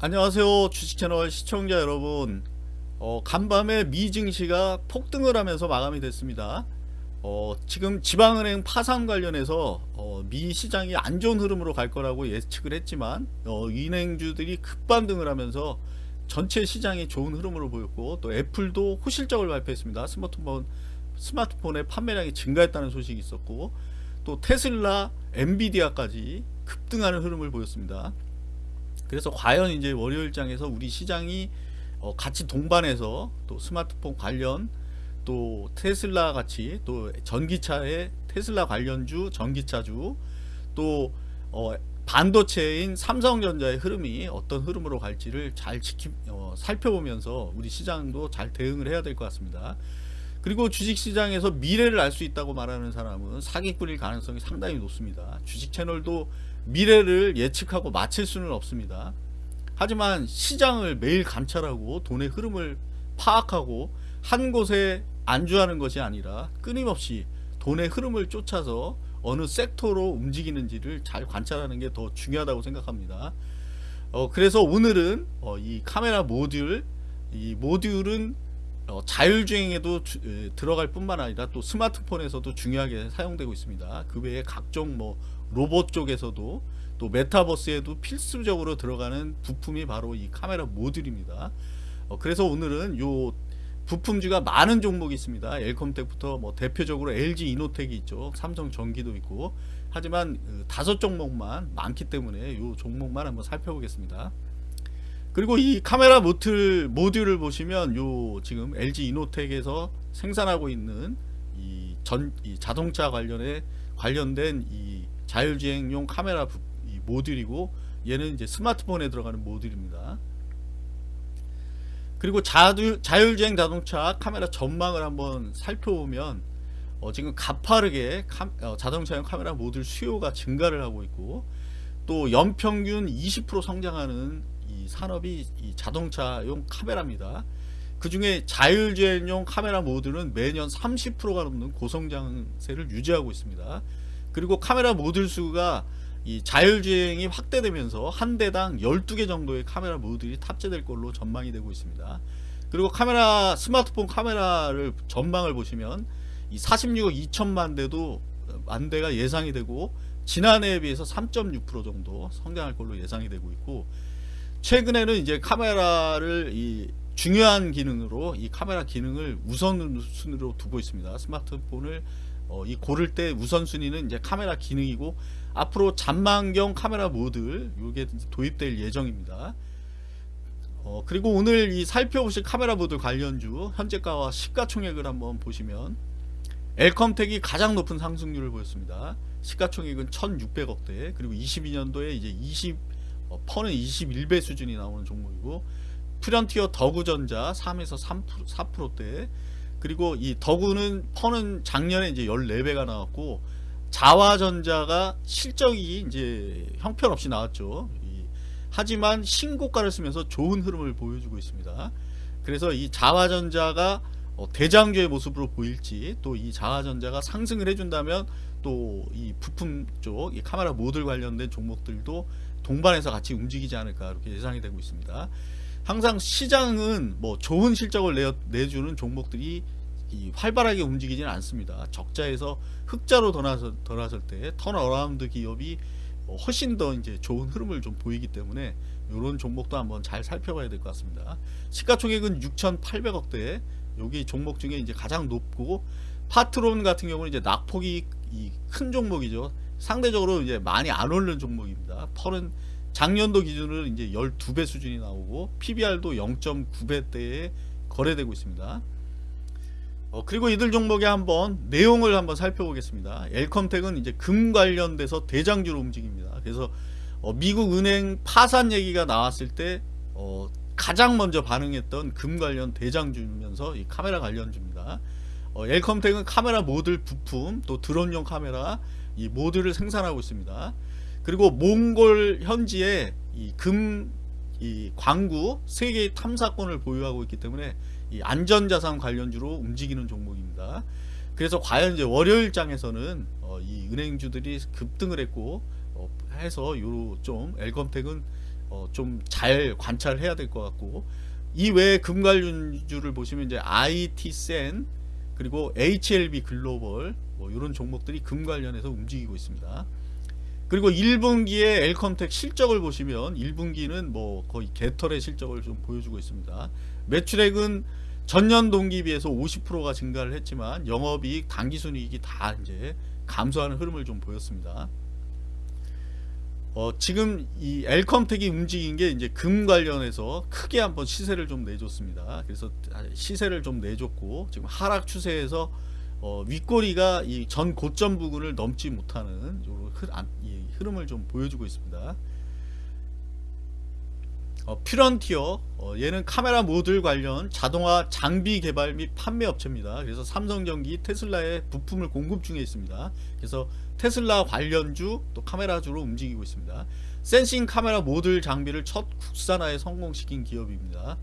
안녕하세요 주식채널 시청자 여러분. 어, 간밤에 미 증시가 폭등을 하면서 마감이 됐습니다. 어, 지금 지방은행 파산 관련해서 어, 미 시장이 안 좋은 흐름으로 갈 거라고 예측을 했지만 어, 은행주들이 급반등을 하면서 전체 시장이 좋은 흐름으로 보였고 또 애플도 호실적을 발표했습니다. 스마트폰 스마트폰의 판매량이 증가했다는 소식이 있었고 또 테슬라 엔비디아까지 급등하는 흐름을 보였습니다 그래서 과연 이제 월요일장에서 우리 시장이 어 같이 동반해서 또 스마트폰 관련 또 테슬라 같이 또 전기차의 테슬라 관련주 전기차주 또 어 반도체인 삼성전자의 흐름이 어떤 흐름으로 갈지를 잘 지키 어 살펴보면서 우리 시장도 잘 대응을 해야 될 것 같습니다. 그리고 주식시장에서 미래를 알 수 있다고 말하는 사람은 사기꾼일 가능성이 상당히 높습니다. 주식 채널도 미래를 예측하고 맞힐 수는 없습니다. 하지만 시장을 매일 감찰하고 돈의 흐름을 파악하고 한 곳에 안주하는 것이 아니라 끊임없이 돈의 흐름을 쫓아서 어느 섹터로 움직이는지를 잘 관찰하는 게 더 중요하다고 생각합니다. 어, 그래서 오늘은 어, 이 카메라 모듈 이 모듈은 어, 자율주행에도 주, 에, 들어갈 뿐만 아니라 또 스마트폰에서도 중요하게 사용되고 있습니다. 그 외에 각종 뭐 로봇 쪽에서도 또 메타버스에도 필수적으로 들어가는 부품이 바로 이 카메라 모듈입니다. 어, 그래서 오늘은 요 부품주가 많은 종목이 있습니다. 엘컴텍부터 뭐 대표적으로 LG 이노텍이 있죠. 삼성 전기도 있고 하지만 그 다섯 종목만 많기 때문에 요 종목만 한번 살펴보겠습니다. 그리고 이 카메라 모틀 모듈을 보시면 요 지금 LG 이노텍에서 생산하고 있는 이 전 이 자동차 관련에 관련된 이 자율주행용 카메라 부, 이 모듈이고 얘는 이제 스마트폰에 들어가는 모듈입니다. 그리고 자율, 자율주행 자동차 카메라 전망을 한번 살펴보면 어, 지금 가파르게 카, 어, 자동차용 카메라 모듈 수요가 증가를 하고 있고 또 연평균 20% 성장하는 이 산업이 이 자동차용 카메라입니다. 그 중에 자율주행용 카메라 모듈은 매년 30%가 넘는 고성장세를 유지하고 있습니다. 그리고 카메라 모듈 수가 이 자율주행이 확대되면서 한 대당 12개 정도의 카메라 모듈이 탑재될 걸로 전망이 되고 있습니다. 그리고 카메라 스마트폰 카메라를 전망을 보시면 이 46억 2천만 대도 만 대가 예상이 되고 지난해에 비해서 3.6% 정도 성장할 걸로 예상이 되고 있고 최근에는 이제 카메라를 이 중요한 기능으로 이 카메라 기능을 우선순위로 두고 있습니다. 스마트폰을 어, 이 고를 때 우선순위는 이제 카메라 기능이고 앞으로 잔망경 카메라 모듈 이게 도입될 예정입니다. 어, 그리고 오늘 이 살펴보실 카메라 모듈 관련주 현재가와 시가총액을 한번 보시면 엘컴텍이 가장 높은 상승률을 보였습니다. 시가총액은 1600억대 그리고 22년도에 이제 20 어, 퍼는 21배 수준이 나오는 종목이고 프런티어 더구전자 3에서 3% 4%대 그리고 이 더구는 퍼는 작년에 이제 14배가 나왔고 자화전자가 실적이 이제 형편없이 나왔죠. 이, 하지만 신고가를 쓰면서 좋은 흐름을 보여주고 있습니다. 그래서 이 자화전자가 어, 대장주의 모습으로 보일지 또 이 자화전자가 상승을 해준다면 또 이 부품 쪽 이 카메라 모듈 관련된 종목들도 동반해서 같이 움직이지 않을까 이렇게 예상이 되고 있습니다. 항상 시장은 뭐 좋은 실적을 내, 내주는 종목들이 활발하게 움직이지는 않습니다. 적자에서 흑자로 돌아설, 돌아설 때 turnaround 기업이 훨씬 더 이제 좋은 흐름을 좀 보이기 때문에 이런 종목도 한번 잘 살펴봐야 될 것 같습니다. 시가총액은 6,800억대 여기 종목 중에 이제 가장 높고 파트론 같은 경우는 이제 낙폭이 큰 종목이죠. 상대적으로 이제 많이 안 오르는 종목입니다. 펄은 작년도 기준으로 이제 12배 수준이 나오고 PBR도 0.9배대에 거래되고 있습니다. 어, 그리고 이들 종목에 한번 내용을 한번 살펴보겠습니다. 엘컴텍은 이제 금 관련돼서 대장주로 움직입니다. 그래서 어, 미국 은행 파산 얘기가 나왔을 때 어, 가장 먼저 반응했던 금 관련 대장주면서 이 카메라 관련주입니다. 어, 엘컴텍은 카메라 모듈 부품 또 드론용 카메라 이 모듈을 생산하고 있습니다. 그리고 몽골 현지에 이 금 이 광구 세계의 탐사권을 보유하고 있기 때문에 이 안전자산 관련주로 움직이는 종목입니다. 그래서 과연 이제 월요일 장에서는 어, 이 은행주들이 급등을 했고 어, 해서 요좀 엘컴텍은 어, 좀 잘 관찰해야 될 것 같고 이 외에 금 관련주를 보시면 이제 IT센 그리고 HLB 글로벌 뭐 이런 종목들이 금 관련해서 움직이고 있습니다. 그리고 1분기에 엘컴텍 실적을 보시면 1분기는 뭐 거의 개털의 실적을 좀 보여주고 있습니다. 매출액은 전년 동기 비해서 50%가 증가를 했지만 영업이익, 당기순이익이 다 이제 감소하는 흐름을 좀 보였습니다. 어, 지금 이 엘컴텍이 움직인 게 이제 금 관련해서 크게 한번 시세를 좀 내줬습니다. 그래서 시세를 좀 내줬고 지금 하락 추세에서 어, 윗꼬리가 이 전 고점 부근을 넘지 못하는 이 흐름을 좀 보여주고 있습니다. 어, 퓨런티어 어, 얘는 카메라 모듈 관련 자동화 장비 개발 및 판매 업체입니다. 그래서 삼성전기 테슬라에 부품을 공급 중에 있습니다. 그래서 테슬라 관련주 또 카메라주로 움직이고 있습니다. 센싱 카메라 모듈 장비를 첫 국산화에 성공시킨 기업입니다.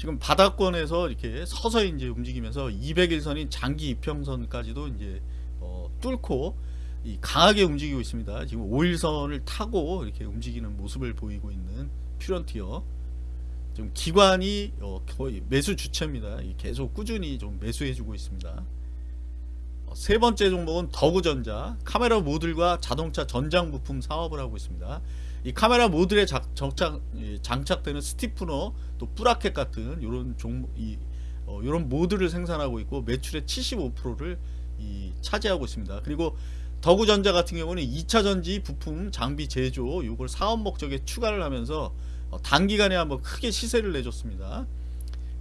지금 바닥권에서 이렇게 서서히 이제 움직이면서 200일선인 장기 이평선까지도 이제 어, 뚫고 강하게 움직이고 있습니다. 지금 5일선을 타고 이렇게 움직이는 모습을 보이고 있는 퓨런티어. 지금 기관이 어, 거의 매수 주체입니다. 계속 꾸준히 좀 매수해주고 있습니다. 어, 세 번째 종목은 더구전자 카메라 모듈과 자동차 전장 부품 사업을 하고 있습니다. 이 카메라 모듈에 작, 정착, 장착되는 스티프너 또 뿌라켓 같은 이런 종목 이 어, 이런 모듈을 생산하고 있고 매출의 75%를 이 차지하고 있습니다. 그리고 더구전자 같은 경우는 2차 전지 부품 장비 제조 이걸 사업 목적에 추가를 하면서 어, 단기간에 한번 크게 시세를 내줬습니다.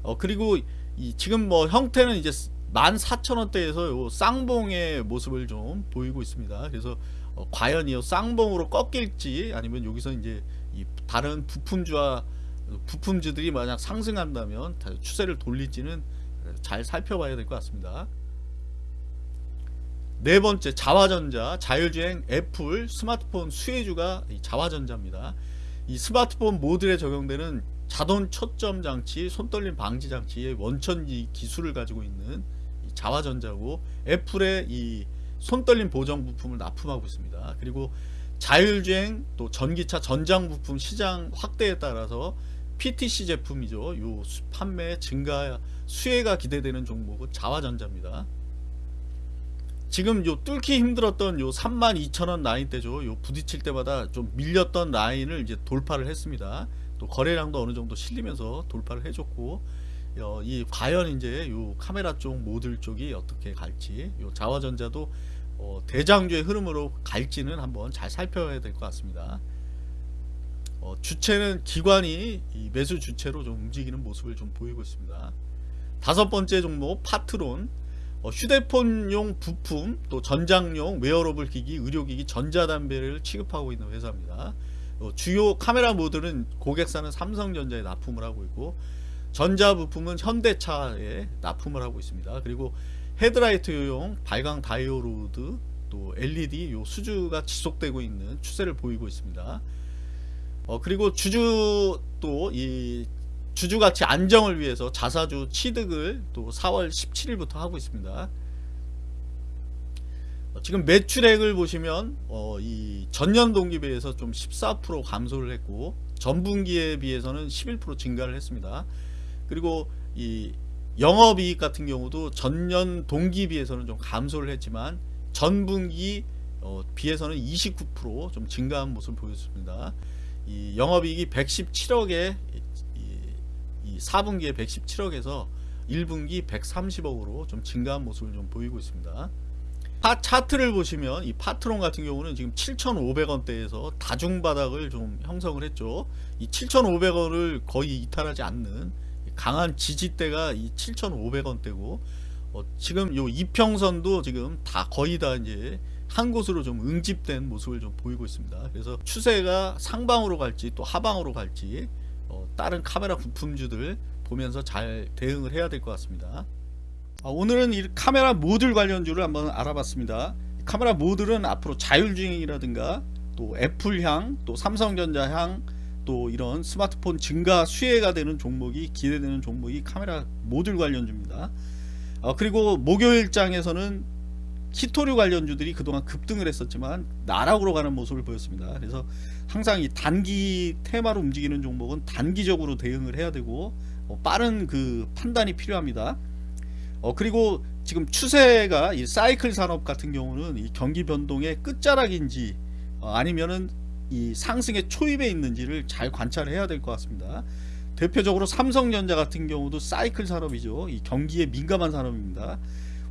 어, 그리고 이 지금 뭐 형태는 이제 14,000원대에서 요 쌍봉의 모습을 좀 보이고 있습니다. 그래서 어, 과연 이 쌍봉으로 꺾일지 아니면 여기서 이제 이 다른 부품주와 부품주들이 만약 상승한다면 추세를 돌릴지는 잘 살펴봐야 될 것 같습니다. 네 번째 자화전자 자율주행 애플 스마트폰 수혜주가 자화전자입니다. 이 스마트폰 모듈에 적용되는 자동 초점 장치, 손떨림 방지 장치의 원천지 기술을 가지고 있는 자화전자고 애플의 이 손떨림 보정 부품을 납품하고 있습니다. 그리고 자율주행 또 전기차 전장 부품 시장 확대에 따라서 PTC 제품이죠. 요 판매 증가 수혜가 기대되는 종목은 자화전자입니다. 지금 요 뚫기 힘들었던 요 32,000원 라인대죠. 요 부딪힐 때마다 좀 밀렸던 라인을 이제 돌파를 했습니다. 또 거래량도 어느 정도 실리면서 돌파를 해줬고 어, 이 과연 이제 요 카메라 쪽 모듈 쪽이 어떻게 갈지 요 자화전자도 어, 대장주의 흐름으로 갈지는 한번 잘 살펴야 될 것 같습니다. 어, 주체는 기관이 매수 주체로 좀 움직이는 모습을 좀 보이고 있습니다. 다섯 번째 종목 파트론 어, 휴대폰용 부품 또 전장용 웨어러블 기기 의료기기 전자담배를 취급하고 있는 회사입니다 어, 주요 카메라 모듈은 고객사는 삼성전자에 납품을 하고 있고 전자부품은 현대차에 납품을 하고 있습니다 그리고 헤드라이트용 발광 다이오로드 또 LED 요 수주가 지속되고 있는 추세를 보이고 있습니다 어, 그리고 주주 또 이 주주가치 안정을 위해서 자사주 취득을 또 4월 17일부터 하고 있습니다. 어, 지금 매출액을 보시면 어, 이 전년 동기 비해서 좀 14% 감소를 했고 전분기에 비해서는 11% 증가를 했습니다. 그리고 이 영업이익 같은 경우도 전년 동기 비해서는 좀 감소를 했지만 전분기 어, 비해서는 29%좀 증가한 모습을 보였습니다. 이 영업이익이 117억에 이 4분기에 117억에서 1분기 130억으로 좀 증가한 모습을 좀 보이고 있습니다. 파 차트를 보시면 이 파트론 같은 경우는 지금 7,500원대에서 다중바닥을 좀 형성을 했죠. 이 7,500원을 거의 이탈하지 않는 강한 지지대가 이 7,500원대고 어, 지금 요 이평선도 지금 다 거의 다 이제 한 곳으로 좀 응집된 모습을 좀 보이고 있습니다. 그래서 추세가 상방으로 갈지 또 하방으로 갈지 어, 다른 카메라 부품주들 보면서 잘 대응을 해야 될 것 같습니다 어, 오늘은 이 카메라 모듈 관련주를 한번 알아봤습니다 카메라 모듈은 앞으로 자율주행이라든가 또 애플향 또 삼성전자향 또 이런 스마트폰 증가 수혜가 되는 종목이 기대되는 종목이 카메라 모듈 관련주입니다 어, 그리고 목요일장에서는 히토류 관련주들이 그동안 급등을 했었지만 나락으로 가는 모습을 보였습니다. 그래서 항상 이 단기 테마로 움직이는 종목은 단기적으로 대응을 해야 되고 어, 빠른 그 판단이 필요합니다. 어 그리고 지금 추세가 이 사이클 산업 같은 경우는 이 경기 변동의 끝자락인지 어, 아니면은 이 상승의 초입에 있는지를 잘 관찰해야 될 것 같습니다. 대표적으로 삼성전자 같은 경우도 사이클 산업이죠. 이 경기에 민감한 산업입니다.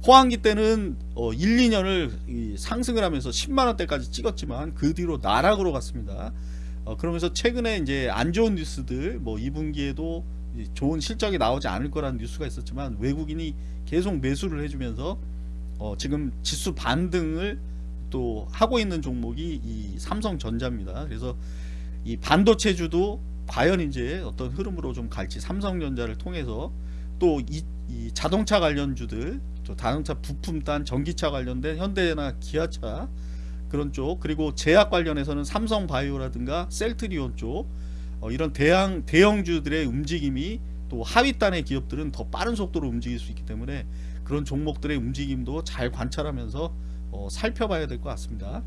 호황기 때는 어 1, 2년을 이 상승을 하면서 10만 원대까지 찍었지만 그 뒤로 나락으로 갔습니다. 어 그러면서 최근에 이제 안 좋은 뉴스들 뭐 2분기에도 좋은 실적이 나오지 않을 거라는 뉴스가 있었지만 외국인이 계속 매수를 해주면서 어 지금 지수 반등을 또 하고 있는 종목이 이 삼성전자입니다. 그래서 이 반도체주도 과연 이제 어떤 흐름으로 좀 갈지 삼성전자를 통해서 또이 자동차 관련주들 저 자동차 부품단 전기차 관련된 현대나 기아차 그런 쪽 그리고 제약 관련해서는 삼성바이오라든가 셀트리온 쪽 어, 이런 대형 대형주들의 움직임이 또 하위단의 기업들은 더 빠른 속도로 움직일 수 있기 때문에 그런 종목들의 움직임도 잘 관찰하면서 어, 살펴봐야 될 것 같습니다.